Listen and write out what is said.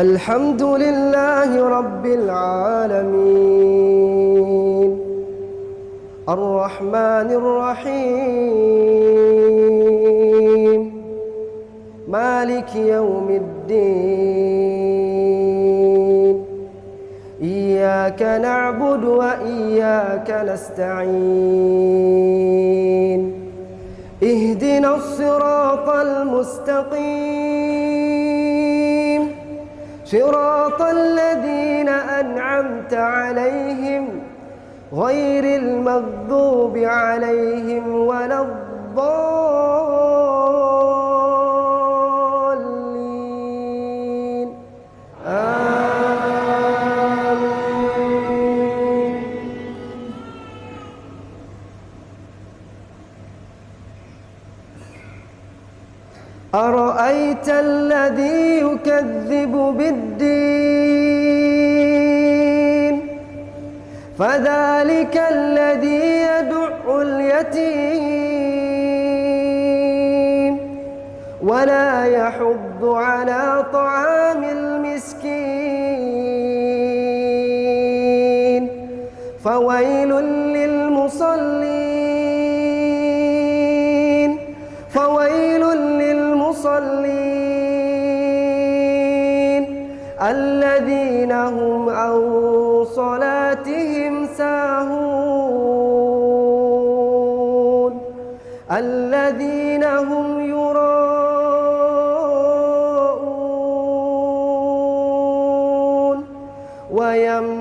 الحمد لله رب العالمين. الرحمن الرحيم. مالك يوم الدين. إياك نعبد وإياك نستعين. اهدنا الصراط المستقيم. صراط الذين أنعمت عليهم غير المغضوب عليهم ولا الضالين. أرأيت الذي يكذب بالدين؟ فذلك الذي يدع اليتيم. ولا يحض على طعام المسكين. فويل للمصلين. المصلين الذين هم عن صلاتهم ساهون الذين هم يراءون ويم